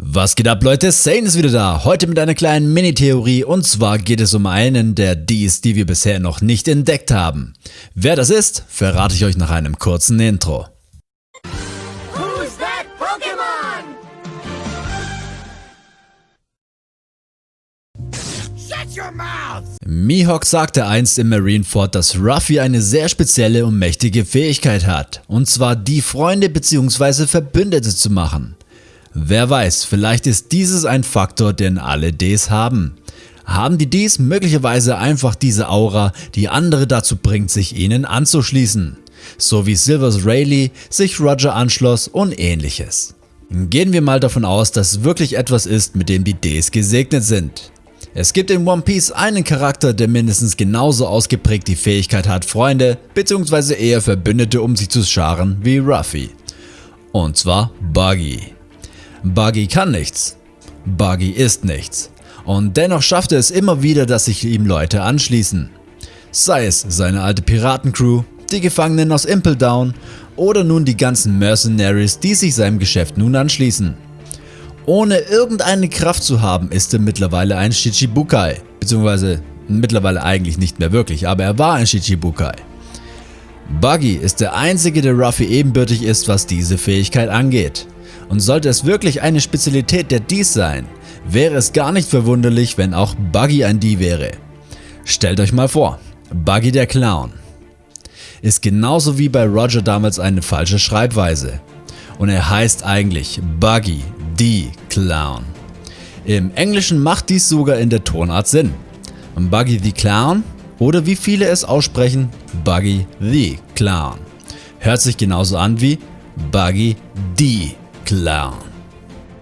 Was geht ab Leute, Sane ist wieder da, heute mit einer kleinen Mini-Theorie und zwar geht es um einen der Ds, die wir bisher noch nicht entdeckt haben. Wer das ist, verrate ich euch nach einem kurzen Intro. Mihawk sagte einst im Marineford, dass Ruffy eine sehr spezielle und mächtige Fähigkeit hat, und zwar die Freunde bzw. Verbündete zu machen. Wer weiß, vielleicht ist dieses ein Faktor, den alle Ds haben. Haben die Ds möglicherweise einfach diese Aura, die andere dazu bringt, sich ihnen anzuschließen. So wie Silvers Rayleigh sich Roger anschloss und ähnliches. Gehen wir mal davon aus, dass es wirklich etwas ist, mit dem die Ds gesegnet sind. Es gibt in One Piece einen Charakter, der mindestens genauso ausgeprägt die Fähigkeit hat, Freunde bzw. eher Verbündete um sich zu scharen wie Ruffy. Und zwar Buggy. Buggy kann nichts. Buggy ist nichts. Und dennoch schafft er es immer wieder, dass sich ihm Leute anschließen. Sei es seine alte Piratencrew, die Gefangenen aus Impel Down oder nun die ganzen Mercenaries, die sich seinem Geschäft nun anschließen. Ohne irgendeine Kraft zu haben, ist er mittlerweile ein Shichibukai, beziehungsweise mittlerweile eigentlich nicht mehr wirklich, aber er war ein Shichibukai. Buggy ist der einzige, der Ruffy ebenbürtig ist, was diese Fähigkeit angeht. Und sollte es wirklich eine Spezialität der Ds sein, wäre es gar nicht verwunderlich, wenn auch Buggy ein D wäre. Stellt euch mal vor, Buggy der Clown ist genauso wie bei Roger damals eine falsche Schreibweise. Und er heißt eigentlich Buggy the Clown. Im Englischen macht dies sogar in der Tonart Sinn. Buggy the Clown oder wie viele es aussprechen, Buggy the Clown. Hört sich genauso an wie Buggy the Clown.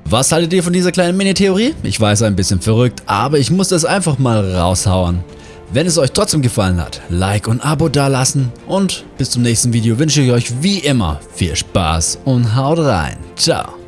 Was haltet ihr von dieser kleinen Mini-Theorie? Ich weiß, ein bisschen verrückt, aber ich muss das einfach mal raushauen. Wenn es euch trotzdem gefallen hat, Like und Abo dalassen und bis zum nächsten Video wünsche ich euch wie immer viel Spaß und haut rein. Ciao.